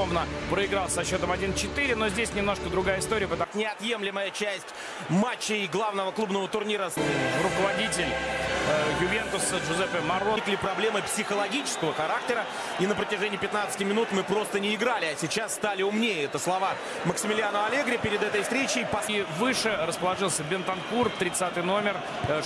ровно проиграл со счетом 1-4, но здесь немножко другая история. Потому... Неотъемлемая часть матчей главного клубного турнира. Руководитель э, Ювентуса Джузеппе Маро. Проблемы психологического характера. И на протяжении 15 минут мы просто не играли, а сейчас стали умнее. Это слова Максимилиано Аллегри перед этой встречей. И выше расположился Бентанкур, 30 номер,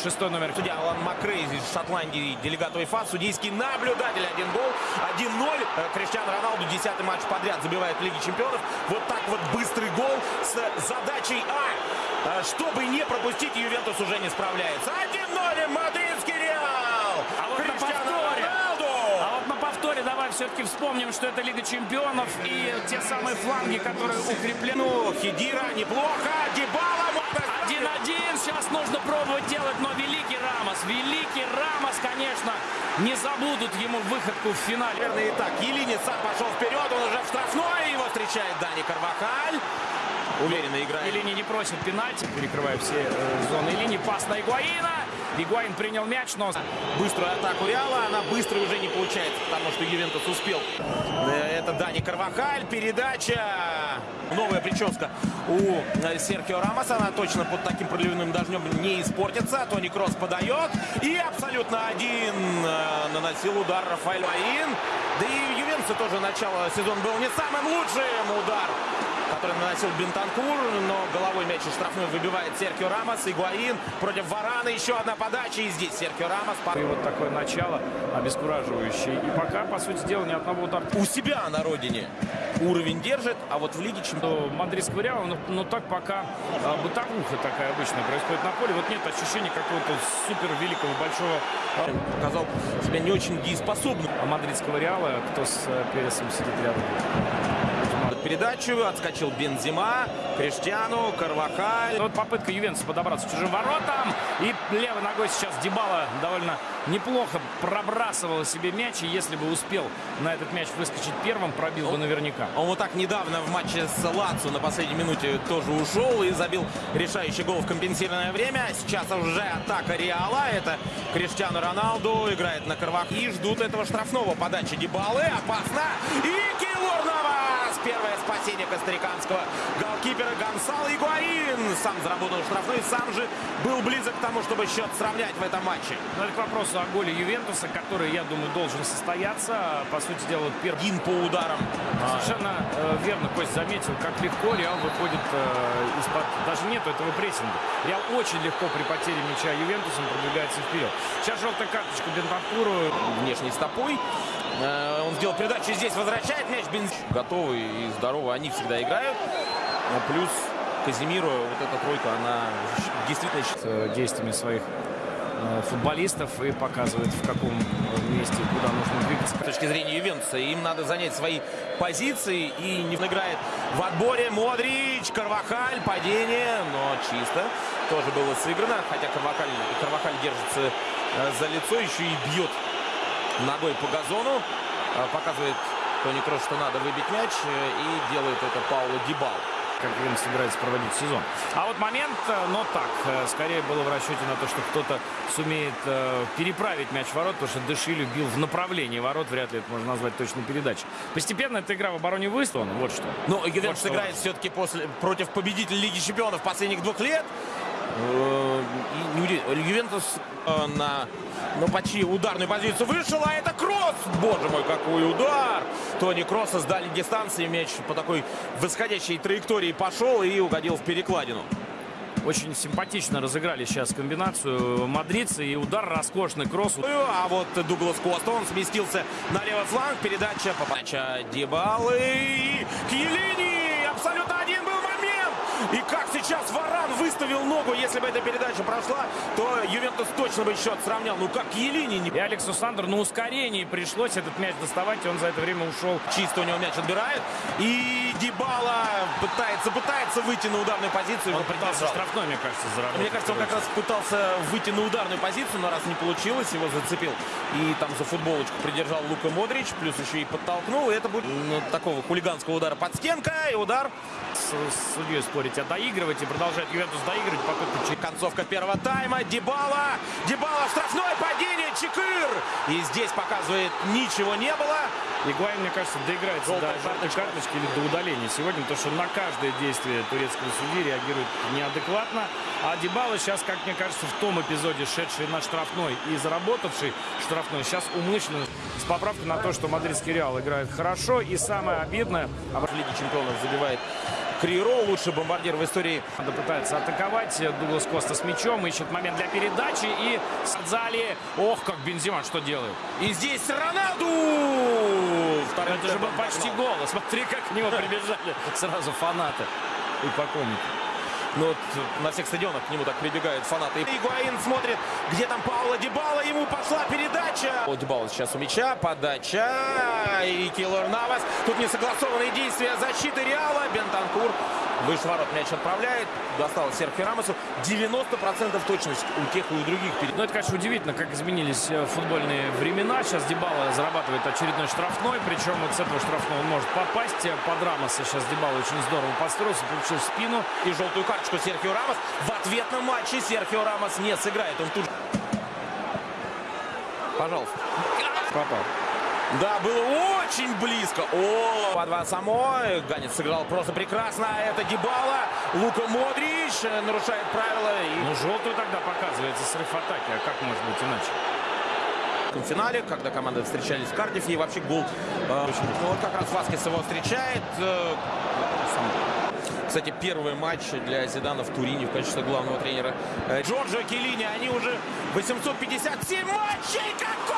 6 номер. Судья Алан Макрейз из Шотландии, делегат УЕФА, судейский наблюдатель. Один гол, 1-0. Криштиану Роналду 10 матч подряд забивает в Лиге Чемпионов. Вот так вот быстрый гол с задачей А. Чтобы не пропустить, Ювентус уже не справляется. 1-0 мадридский Реал. А вот на повторе. А вот на повторе давай все-таки вспомним, что это Лига Чемпионов и те самые фланги, которые укреплены. Ну, Хидира неплохо. Дебала. 1-1. Сейчас нужно пробовать делать, но великий Рамос. Великий Рамос, конечно, не забудут ему выходку в финале. Наверное, и так. Елини сам пошел вперед. Он уже в штрафной. Его встречает Дани Карвахаль. Уверенно играет. Елини не просит пенальти, перекрывая все э, зоны линии. Пас на Игуаина. Игуаин принял мяч, но... Быструю атаку Реала, она быстро уже не получается, потому что Ювентус успел. Э, это Дани Карвахаль, передача. Новая прическа у э, Серхио Рамоса. Она точно под таким проливным дождем не испортится. Тони Кросс подает. И абсолютно один э, наносил удар Рафаэль Аин. Да и Ювентуса тоже начало сезона был не самым лучшим удар который наносил Бентанкур, но головой мяч из штрафной выбивает Серхио Рамос. Игуаин против Варана. Еще одна подача. И здесь Серхио Рамос. И вот такое начало обескураживающее. И пока, по сути дела, ни одного удара. У себя на родине уровень держит, а вот в Лиге Чемпионов... Мадридского Реала, но, но так пока а, бытовуха такая обычная происходит на поле. Вот нет ощущения какого-то супер великого, большого... Показал себя не очень дееспособным. А мадридского Реала, кто с э, Пересом сидит рядом? Передачу. Отскочил Бензима, Криштиану, Карвахаль. Вот попытка Ювентуса подобраться к чужим воротам. И левой ногой сейчас Дебала довольно неплохо пробрасывал себе мяч. И если бы успел на этот мяч выскочить первым, пробил бы наверняка. Он вот так недавно в матче с Лацу на последней минуте тоже ушел и забил решающий гол в компенсированное время. Сейчас уже атака Реала. Это Криштиану Роналду играет на Карвах. И ждут этого штрафного подачи Дебалы. Опасно. И Килур Навас. Первое спасение костариканского голкипера Гонсало Игуаин. Сам заработал штрафной, сам же был близок к тому, чтобы счет сравнять в этом матче. Но это к вопросу о голе Ювентуса, который, я думаю, должен состояться. По сути дела, первый... Один по ударам. Совершенно э, верно Кость заметил, как легко Реал выходит э, из-под... Даже нету этого прессинга. Реал очень легко при потере мяча Ювентусом продвигается вперед. Сейчас желтая карточка Бентанкуру. Внешней стопой. Э, он сделал передачу здесь, возвращает мяч. Бенз... Готовы и здоровы они всегда играют. А плюс Казимиру, вот эта тройка, она действительно... Э, действиями своих э, футболистов и показывает, в каком месте, куда нужно двигаться. С точки зрения Ювентуса, им надо занять свои позиции и не играет в отборе Модрич, Карвахаль, падение, но чисто. Тоже было сыграно, хотя Карвахаль, Карвахаль держится за лицо, еще и бьет ногой по газону. А, показывает Тони Кросс, что надо выбить мяч. Э, и делает это Пауло Дибал. Как Вин собирается проводить сезон. А вот момент, э, но так, э, скорее было в расчете на то, что кто-то сумеет переправить мяч в ворот, потому что Дешилю бил в направлении ворот, вряд ли это можно назвать точной передачей. Постепенно эта игра в обороне выставлена, вот что. Но Ювентус вот играет все-таки после, против победителя Лиги Чемпионов последних двух лет. Ювентус на но почти ударную позицию вышел, а это Кросс! Боже мой, какой удар! Тони Кросса сдали дистанции, мяч по такой восходящей траектории пошел и угодил в перекладину. Очень симпатично разыграли сейчас комбинацию мадридцы и удар роскошный кросс. А вот Дуглас Коста, он сместился на левый фланг. Передача, подача Дебалы. Кьелини! И как сейчас Варан выставил ногу, если бы эта передача прошла, то Ювентус точно бы счет сравнял. Ну как Елини. И Алексу Сандер на ускорении пришлось этот мяч доставать, и он за это время ушел. Чисто у него мяч отбирает. И Дибала пытается, пытается выйти на ударную позицию. Он пытался штрафной, мне кажется, заработать. Мне кажется, он как раз пытался выйти на ударную позицию, но раз не получилось, его зацепил. И там за футболочку придержал Лука Модрич, плюс еще и подтолкнул. И это будет ну, такого хулиганского удара под стенка. И удар. С, с судьей спорить, а доигрывать и продолжает Ювентус доигрывать. Попытка Концовка первого тайма. Дебала. Дебала штрафное падение. Чекыр. И здесь показывает ничего не было. Игуайн, мне кажется, доиграется Желтая до желтой карточка. карточки или до удаления сегодня, потому что на каждое действие турецкого судьи реагирует неадекватно. А Дебала сейчас, как мне кажется, в том эпизоде, шедший на штрафной и заработавший штрафной, сейчас умышленно с поправкой на то, что мадридский Реал играет хорошо. И самое обидное, а В Лиге чемпионов забивает Криро, лучший бомбардир в истории. Надо пытается атаковать. Дуглас Коста с мячом. Ищет момент для передачи. И Садзали. Ох, как Бензима что делает. И здесь Роналду! Вторым Это же был почти гол. Смотри, как к нему прибежали сразу фанаты и поклонники. Ну, вот на всех стадионах к нему так прибегают фанаты. Игуаин смотрит, где там Паула Дебала. Ему пошла передача. Паула Дебала сейчас у мяча. Подача. И Киллер Навас. Тут несогласованные действия защиты Реала. Бентанкур выше ворот мяч отправляет. Достал Серхио Рамосу. 90% точность у тех и у других. перед- Ну, это, конечно, удивительно, как изменились э, футбольные времена. Сейчас Дебала зарабатывает очередной штрафной. Причем вот с этого штрафного он может попасть. Под Рамоса сейчас Дебала очень здорово подстроился, получил спину. И желтую карточку Серхио Рамос. В ответном матче Серхио Рамос не сыграет. Он тут... Пожалуйста. Попал. Да, было очень близко. О, по два самой. Ганец сыграл просто прекрасно. А Это Дебала. Лука Модрич э, нарушает правила. И Ну, желтую тогда показывается срыв атаки. А как может быть иначе? в финале, когда команды встречались в Кардифе, и вообще гол. э, ну, вот как раз Васкес его встречает. э. Кстати, первый матч для Зидана в Турине в качестве главного тренера. Э, Джорджо Келлини, они уже 857 матчей! Какой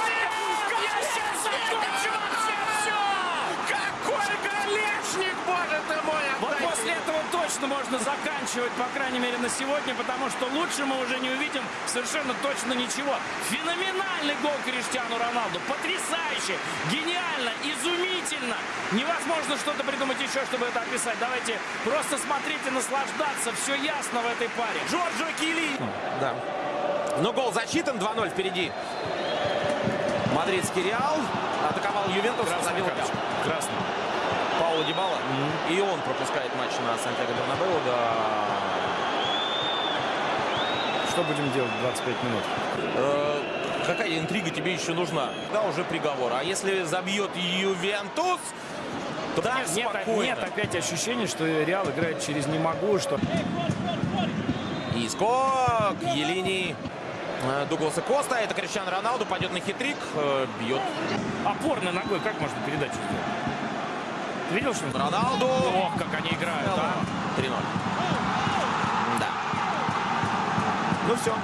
точно можно заканчивать, по крайней мере, на сегодня, потому что лучше мы уже не увидим совершенно точно ничего. Феноменальный гол Криштиану Роналду. Потрясающе, гениально, изумительно. Невозможно что-то придумать еще, чтобы это описать. Давайте просто смотрите, наслаждаться. Все ясно в этой паре. Джорджо Килли. Да. Но гол засчитан. 2-0 впереди. Мадридский Реал атаковал Ювентус. Забил карточка. Мяч. Красная. Пауло Дибала. И он пропускает матч на Сантьяго Бернабеу. Да. Что будем делать 25 минут? Э, какая интрига тебе еще нужна? Да, уже приговор. А если забьет Ювентус, то так нет, спокойно. нет опять ощущения, что Реал играет через «не могу», что И скок Елини э, Дугласа Коста. Это Криштиану Роналду. Пойдет на хитрик. э, Бьет опорной ногой как можно передачу сделать? Видел, что он- Роналду. Ох, как они играют, а? 3-0. Да. Ну все.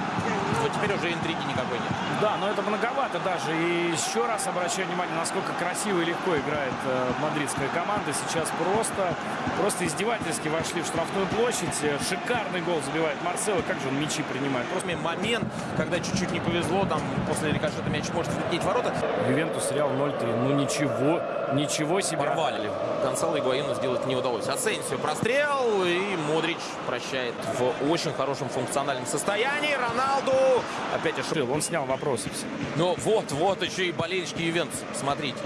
Вот теперь уже интриги никакой нет. Да, но это многовато даже. И еще раз обращаю внимание, насколько красиво и легко играет э, мадридская команда. Сейчас просто, просто издевательски вошли в штрафную площадь. Э, Шикарный гол забивает Марсело. Как же он мячи принимает? Просто Просто момент, когда чуть-чуть не повезло, там после рикошета мяч может влететь в ворота. Ювентус Реал 0-3. Ну ничего, ничего себе. Порвали. Гонсало Игуаину сделать не удалось. Асенсио прострел и Модрич прощает в очень хорошем функциональном состоянии. Роналду опять ошибка. Он снял вопросы все. Ну вот, вот еще и болельщики Ювентус. Смотрите.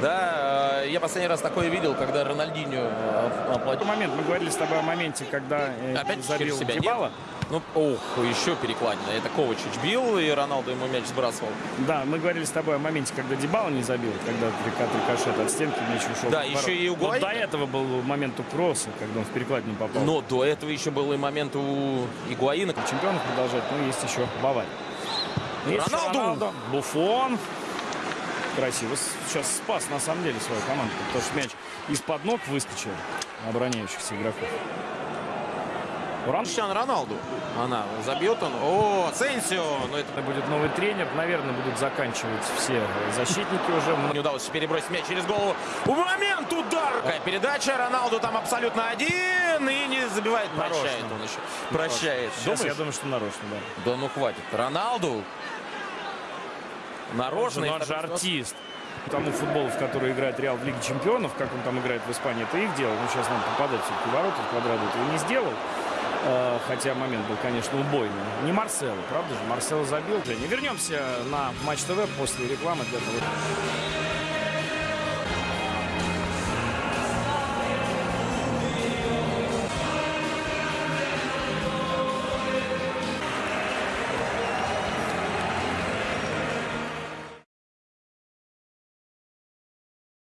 Да, э, я последний раз такое видел, когда Рональдинho э, оплатил. момент мы говорили с тобой о моменте, когда э, Опять забил себя Дебала. Ну, ох, еще перекладина. Это Ковачич бил, и Роналду ему мяч сбрасывал. Да, мы говорили с тобой о моменте, когда Дебала не забил, когда рикошет от стенки мяч ушел. Да, еще и у Вот до этого был момент у Кросса, когда он в перекладину попал. Но до этого еще был и момент у Игуаина. чемпионов продолжать, но есть еще Бавария. Есть еще Роналду! Буфон. Красиво. Сейчас спас на самом деле свою команду, потому что мяч из-под ног выскочил обороняющихся игроков. Криштиану Роналду. Она забьет он. О, Сенсио. Но это будет новый тренер. Наверное, будут заканчивать все защитники уже. не удалось перебросить мяч через голову. Момент удар. Какая передача. Роналду там абсолютно один. И не забивает. Нарочно. Прощает он еще. Прощает. Сейчас Думаешь? я думаю, что нарочно, да. Да ну хватит. Роналду. Нарочно. Но он же артист. Тому футболу, в который играет Реал в Лиге Чемпионов, как он там играет в Испании, это их дело. Ну, сейчас нам попадать все-таки в ворота, в квадрат этого не сделал. Э, Хотя момент был, конечно, убойный. Не Марсело, правда же? Марсело забил. Женя, вернемся на Матч ТВ после рекламы для того.